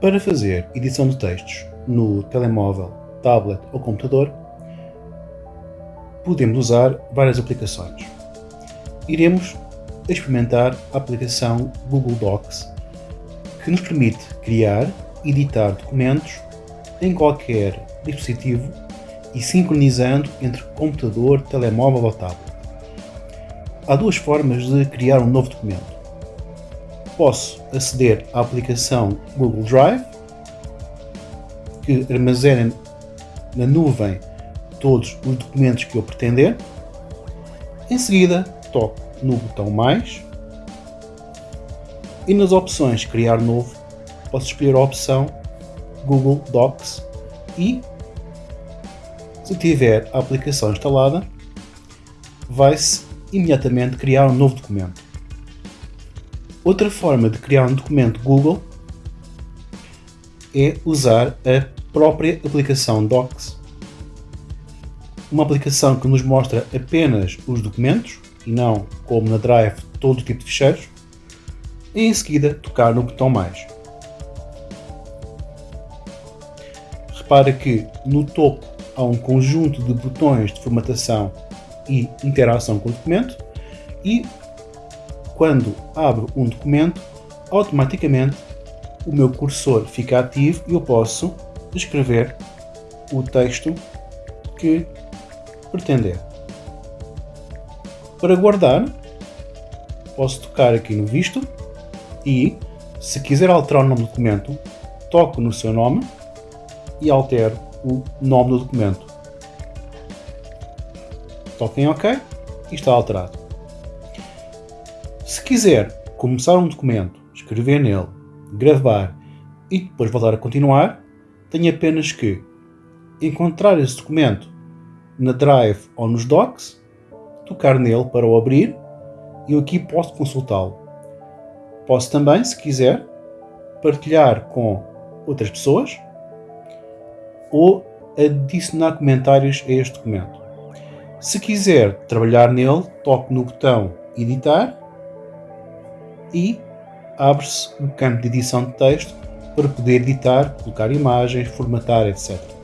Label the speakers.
Speaker 1: Para fazer edição de textos no telemóvel, tablet ou computador, podemos usar várias aplicações. Iremos experimentar a aplicação Google Docs, que nos permite criar e editar documentos em qualquer dispositivo e sincronizando entre computador, telemóvel ou tablet. Há duas formas de criar um novo documento. Posso aceder à aplicação Google Drive, que armazena na nuvem todos os documentos que eu pretender. Em seguida, toco no botão mais e nas opções criar novo posso escolher a opção Google Docs e se tiver a aplicação instalada vai-se imediatamente criar um novo documento. Outra forma de criar um documento Google é usar a própria aplicação Docs. Uma aplicação que nos mostra apenas os documentos e não, como na Drive, todo tipo de ficheiros. E em seguida tocar no botão mais. Repara que no topo há um conjunto de botões de formatação e interação com o documento e quando abro um documento, automaticamente o meu cursor fica ativo e eu posso escrever o texto que pretender. Para guardar, posso tocar aqui no visto e, se quiser alterar o nome do documento, toco no seu nome e altero o nome do documento. Toco em OK e está alterado. Se quiser começar um documento, escrever nele, gravar e depois voltar a continuar, tenho apenas que encontrar esse documento na Drive ou nos Docs tocar nele para o abrir e eu aqui posso consultá-lo. Posso também, se quiser, partilhar com outras pessoas ou adicionar comentários a este documento. Se quiser trabalhar nele, toque no botão editar e abre-se o campo de edição de texto para poder editar, colocar imagens, formatar, etc.